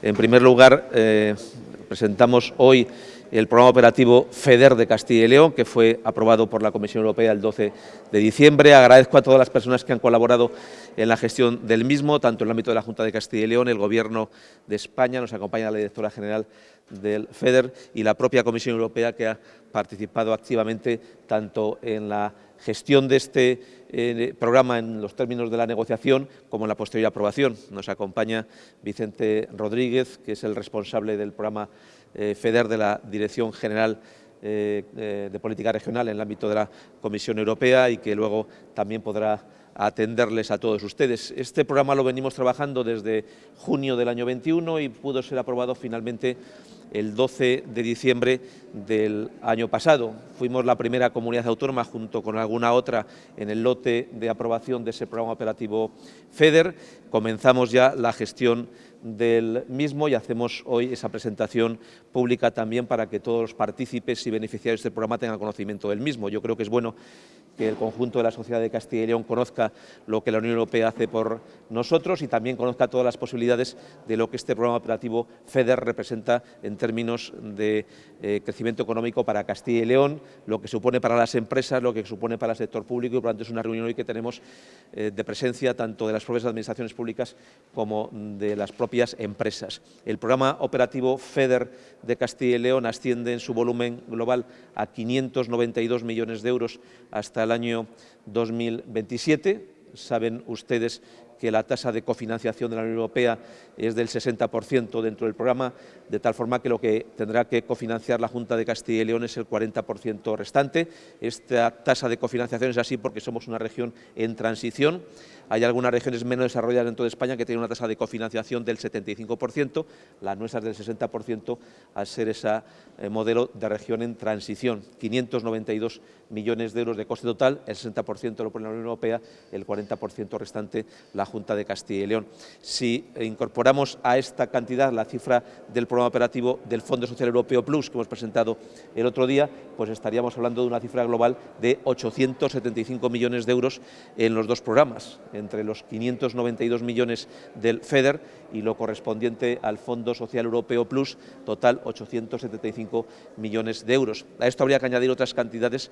En primer lugar, eh, presentamos hoy el programa operativo FEDER de Castilla y León, que fue aprobado por la Comisión Europea el 12 de diciembre. Agradezco a todas las personas que han colaborado en la gestión del mismo, tanto en el ámbito de la Junta de Castilla y León, el Gobierno de España, nos acompaña la directora general del FEDER y la propia Comisión Europea, que ha participado activamente tanto en la gestión de este eh, programa en los términos de la negociación como en la posterior aprobación. Nos acompaña Vicente Rodríguez, que es el responsable del programa eh, FEDER de la Dirección General eh, de Política Regional en el ámbito de la Comisión Europea y que luego también podrá atenderles a todos ustedes. Este programa lo venimos trabajando desde junio del año 21 y pudo ser aprobado finalmente el 12 de diciembre del año pasado. Fuimos la primera comunidad autónoma, junto con alguna otra, en el lote de aprobación de ese programa operativo FEDER. Comenzamos ya la gestión del mismo y hacemos hoy esa presentación pública también para que todos los partícipes y beneficiarios del programa tengan conocimiento del mismo. Yo creo que es bueno que el conjunto de la sociedad de Castilla y León conozca lo que la Unión Europea hace por nosotros y también conozca todas las posibilidades de lo que este programa operativo FEDER representa en términos de eh, crecimiento económico para Castilla y León, lo que supone para las empresas, lo que supone para el sector público y por lo tanto es una reunión hoy que tenemos eh, de presencia tanto de las propias administraciones públicas como de las propias empresas. El programa operativo FEDER de Castilla y León asciende en su volumen global a 592 millones de euros hasta el año 2027. Saben ustedes que la tasa de cofinanciación de la Unión Europea es del 60% dentro del programa, de tal forma que lo que tendrá que cofinanciar la Junta de Castilla y León es el 40% restante. Esta tasa de cofinanciación es así porque somos una región en transición. Hay algunas regiones menos desarrolladas dentro de España que tienen una tasa de cofinanciación del 75%, la nuestra es del 60%, al ser ese eh, modelo de región en transición. 592 millones de euros de coste total, el 60% lo pone la Unión Europea, el 40% restante la Junta de Castilla y León. Si incorporamos a esta cantidad la cifra del programa operativo del Fondo Social Europeo Plus que hemos presentado el otro día, pues estaríamos hablando de una cifra global de 875 millones de euros en los dos programas, entre los 592 millones del FEDER y lo correspondiente al Fondo Social Europeo Plus, total 875 millones de euros. A esto habría que añadir otras cantidades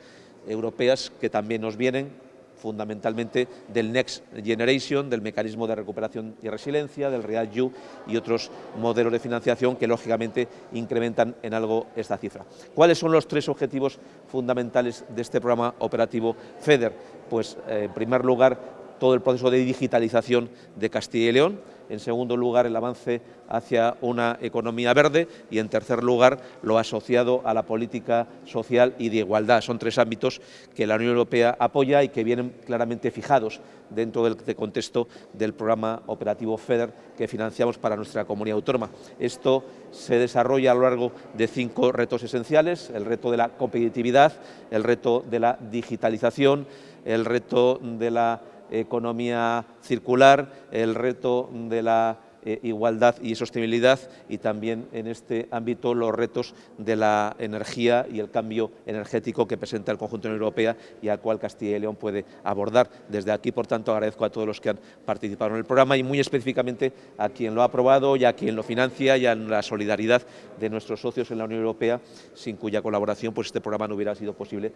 europeas que también nos vienen, fundamentalmente del Next Generation, del mecanismo de recuperación y resiliencia, del REACT-EU y otros modelos de financiación que lógicamente incrementan en algo esta cifra. ¿Cuáles son los tres objetivos fundamentales de este programa operativo FEDER? Pues eh, en primer lugar todo el proceso de digitalización de Castilla y León, en segundo lugar el avance hacia una economía verde y en tercer lugar lo asociado a la política social y de igualdad. Son tres ámbitos que la Unión Europea apoya y que vienen claramente fijados dentro del contexto del programa operativo FEDER que financiamos para nuestra comunidad autónoma. Esto se desarrolla a lo largo de cinco retos esenciales, el reto de la competitividad, el reto de la digitalización, el reto de la economía circular, el reto de la eh, igualdad y sostenibilidad y también en este ámbito los retos de la energía y el cambio energético que presenta el conjunto de la Unión Europea y al cual Castilla y León puede abordar. Desde aquí, por tanto, agradezco a todos los que han participado en el programa y muy específicamente a quien lo ha aprobado y a quien lo financia y a la solidaridad de nuestros socios en la Unión Europea, sin cuya colaboración pues, este programa no hubiera sido posible.